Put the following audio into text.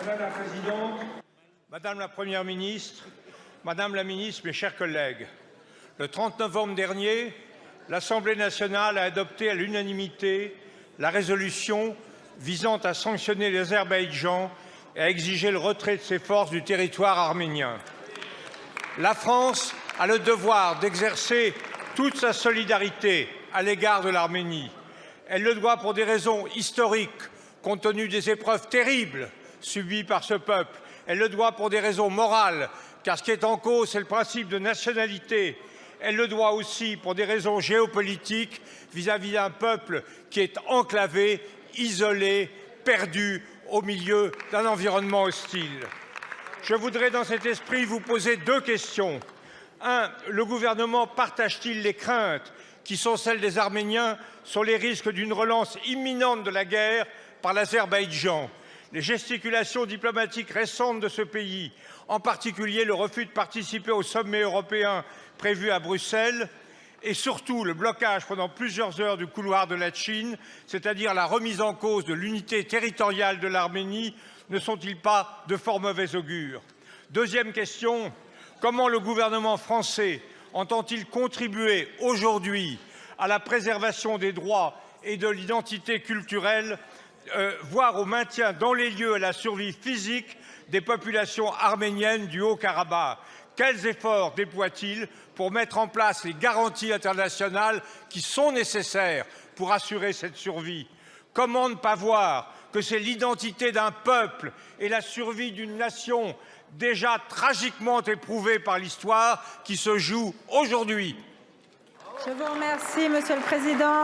Madame la Présidente, Madame la Première ministre, Madame la Ministre, mes chers collègues, le 30 novembre dernier, l'Assemblée nationale a adopté à l'unanimité la résolution visant à sanctionner l'Azerbaïdjan et à exiger le retrait de ses forces du territoire arménien. La France a le devoir d'exercer toute sa solidarité à l'égard de l'Arménie. Elle le doit pour des raisons historiques, compte tenu des épreuves terribles subies par ce peuple. Elle le doit pour des raisons morales, car ce qui est en cause, c'est le principe de nationalité. Elle le doit aussi pour des raisons géopolitiques vis-à-vis d'un peuple qui est enclavé, isolé, perdu au milieu d'un environnement hostile. Je voudrais dans cet esprit vous poser deux questions. Un, le gouvernement partage-t-il les craintes qui sont celles des Arméniens sur les risques d'une relance imminente de la guerre par l'Azerbaïdjan? Les gesticulations diplomatiques récentes de ce pays, en particulier le refus de participer au sommet européen prévu à Bruxelles, et surtout le blocage pendant plusieurs heures du couloir de la Chine, c'est-à-dire la remise en cause de l'unité territoriale de l'Arménie, ne sont-ils pas de fort mauvais augure? Deuxième question, comment le gouvernement français entend-il contribuer aujourd'hui à la préservation des droits et de l'identité culturelle, euh, voire au maintien dans les lieux à la survie physique des populations arméniennes du Haut-Karabakh. Quels efforts déploie-t-il pour mettre en place les garanties internationales qui sont nécessaires pour assurer cette survie? Comment ne pas voir que c'est l'identité d'un peuple et la survie d'une nation déjà tragiquement éprouvée par l'histoire qui se joue aujourd'hui. Je vous remercie, Monsieur le Président.